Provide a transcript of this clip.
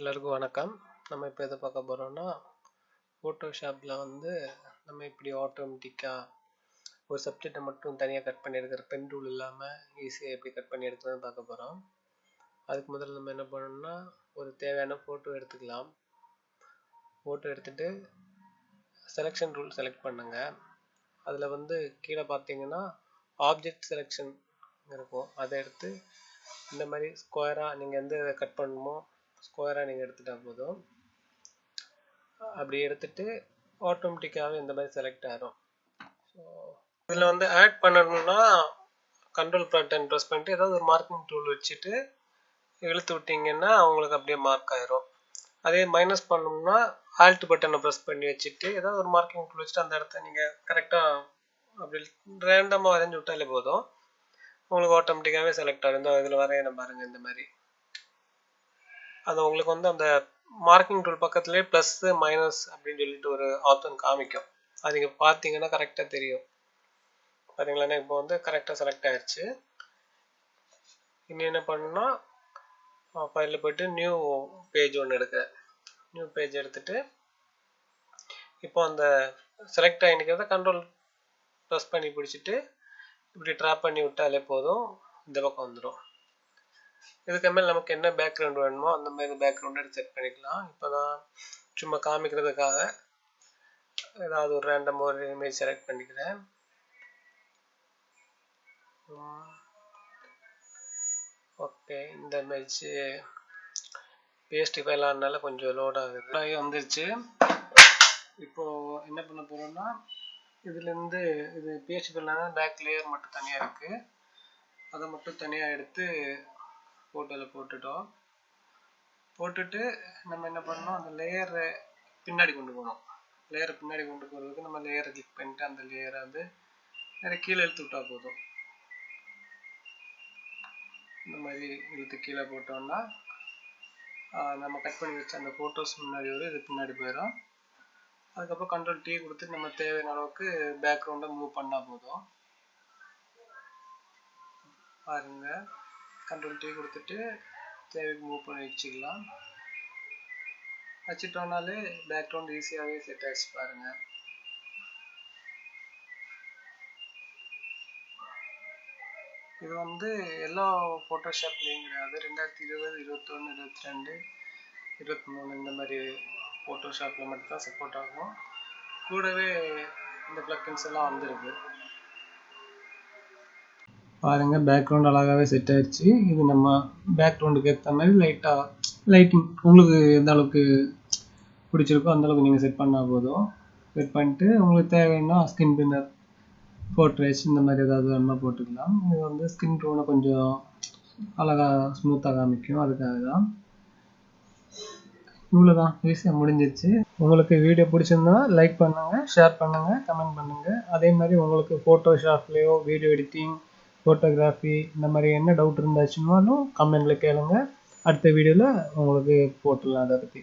எல்லாருக்கும் வணக்கம். நம்ம இப்போ எதை பார்க்க போகிறோம்னா ஃபோட்டோஷாப்பில் வந்து நம்ம இப்படி ஆட்டோமேட்டிக்காக ஒரு சப்ஜெக்டை மட்டும் தனியாக கட் பண்ணி எடுக்கிற பென் டூல் இல்லாமல் ஈஸியாக எப்படி கட் பண்ணி எடுக்கிறதுன்னு பார்க்க போகிறோம் அதுக்கு முதல்ல நம்ம என்ன பண்ணணும்னா ஒரு தேவையான ஃபோட்டோ எடுத்துக்கலாம். ஃபோட்டோ எடுத்துகிட்டு செலெக்ஷன் ரூல் செலக்ட் பண்ணுங்கள் அதில் வந்து கீழே பார்த்தீங்கன்னா ஆப்ஜெக்ட் செலெக்ஷன் இருக்கும். அதை எடுத்து இந்த மாதிரி ஸ்கொயராக நீங்கள் எந்த இதை கட் பண்ணணுமோ ஸ்கொயராக நீங்கள் எடுத்துட்டா போதும். அப்படி எடுத்துட்டு ஆட்டோமேட்டிக்காகவே இந்த மாதிரி செலக்ட் ஆகிடும் ஸோ இதில் வந்து ஆட் பண்ணணும்னா கண்ட்ரோல் பட்டன் ப்ரெஸ் பண்ணிட்டு ஏதாவது ஒரு மார்க்கிங் டூல் வச்சுட்டு இழுத்து விட்டிங்கன்னா அவங்களுக்கு அப்படியே மார்க் ஆயிரும். அதே மைனஸ் பண்ணணும்னா ஆல்ட் பட்டனை ப்ரெஸ் பண்ணி வச்சுட்டு ஏதாவது ஒரு மார்க்கிங் டூல் வச்சுட்டு அந்த இடத்த நீங்கள் கரெக்டாக அப்படி ரேண்டமாக வரைஞ்சி விட்டாலே போதும். உங்களுக்கு ஆட்டோமேட்டிக்காகவே செலக்ட் ஆகும் இந்த இதில் வரையணும் பாருங்கள் இந்த மாதிரி. அது உங்களுக்கு வந்து அந்த மார்க்கிங் டூல் பக்கத்துலேயே ப்ளஸ்ஸு மைனஸ் அப்படின்னு சொல்லிட்டு ஒரு ஆப்ஷன் காமிக்கும். அது நீங்கள் பார்த்தீங்கன்னா கரெக்டாக தெரியும். பார்த்தீங்களா இப்போ வந்து கரெக்டாக செலக்ட் ஆயிடுச்சு இனி என்ன பண்ணுன்னா ஃபைலில் போய்ட்டு நியூ பேஜ் ஒன்று எடுக்கிறேன் நியூ பேஜ் எடுத்துட்டு இப்போ அந்த செலக்ட் ஆகிக்கிறத கண்ட்ரோல் ப்ரெஸ் பண்ணி பிடிச்சிட்டு இப்படி ட்ராப் பண்ணி விட்டாலே போதும். இந்த பக்கம் வந்துடும் இதுக்கு மேலே நமக்கு என்ன பேக்ரவுண்ட் வேணுமோ அந்த மாதிரி பேக்ரவுண்டை செட் பண்ணிக்கலாம். இப்போ நான் சும்மா காமிக்கிறதுக்காக ஏதாவது ஒரு ரேண்டம் ஒரு இமேஜ் செலக்ட் பண்ணிக்கிறேன். ஓகே இந்த இமேஜ் பிஎஸ்டி ஃபைலானால கொஞ்சம் லோட் ஆகுது. வந்துருச்சு. இப்போ என்ன பண்ண போறோம்னா இதுலேருந்து இது பிஹெச்பி ஃபைலான பேக் லேயர் மட்டும் தனியாக இருக்குது அதை மட்டும் தனியாக எடுத்து ஃபோட்டோவில் போட்டுட்டோம். போட்டுட்டு நம்ம என்ன பண்ணோம் அந்த லேயரை பின்னாடி கொண்டு போகணும். லேயரை பின்னாடி கொண்டு போகிறதுக்கு நம்ம லேயரை கிளிக் பண்ணிட்டு அந்த லேயரை வந்து நிறைய கீழே இழுத்து விட்டா போதும். இந்த மாதிரி இழுத்து கீழே போட்டோம்னா நம்ம கட் பண்ணி வச்ச அந்த ஃபோட்டோஸ் முன்னாடி வரும். இது பின்னாடி போயிடும் அதுக்கப்புறம் கண்ட்ரோல் டீ கொடுத்து நம்ம தேவையான அளவுக்கு பேக்ரவுண்டை மூவ் பண்ணால் போதும். பாருங்கள் கண்ட்ரோல் டீ கொடுத்துட்டு தேவைக்கு மூவ் பண்ணி வச்சுக்கலாம். வச்சுட்டோம்னாலே பேக்ரவுண்ட் ஈஸியாகவே செட் ஆகிடுச்சு பாருங்கள் இது வந்து எல்லா ஃபோட்டோஷாப்லேயும் கிடையாது. ரெண்டாயிரத்தி இருபது இருபத்தொன்று இருபத்தி ரெண்டு இருபத்தி மூணு இந்த மாதிரி ஃபோட்டோஷாப்பில் மட்டும்தான் சப்போர்ட் ஆகும். கூடவே இந்த ப்ளக்கின்ஸ் எல்லாம் வந்துருக்கு. பாருங்க பேக்ரவுண்ட் அழகாகவே செட் ஆயிடுச்சு இது நம்ம பேக்ரவுண்டுக்கு ஏற்ற மாதிரி லைட்டாக லைட்டிங் உங்களுக்கு எந்த அளவுக்கு பிடிச்சிருக்கோ அந்த அளவுக்கு நீங்கள் செட் பண்ணால் போதும். செட் பண்ணிட்டு உங்களுக்கு தேவைன்னா ஸ்கின் பின்னர் போர்ட்ரேட்ஸ் இந்த மாதிரி ஏதாவது வேணுமா போட்டுக்கலாம். இது வந்து ஸ்கின் டோனை கொஞ்சம் அழகாக ஸ்மூத்தாக காமிக்கும். அதுக்காக தான். இவ்வளோதான் ஈஸியாக முடிஞ்சிருச்சு. உங்களுக்கு வீடியோ பிடிச்சிருந்தா லைக் பண்ணுங்கள் ஷேர் பண்ணுங்கள் கமெண்ட் பண்ணுங்கள் அதே மாதிரி உங்களுக்கு ஃபோட்டோஷாப்லேயோ வீடியோ எடிட்டிங் ஃபோட்டோகிராஃபி இந்த மாதிரி என்ன டவுட் இருந்தாச்சுன்னாலும் கமெண்ட்டில் கேளுங்க. அடுத்த வீடியோவில் உங்களுக்கு போட்டுடலாம் அதை பற்றி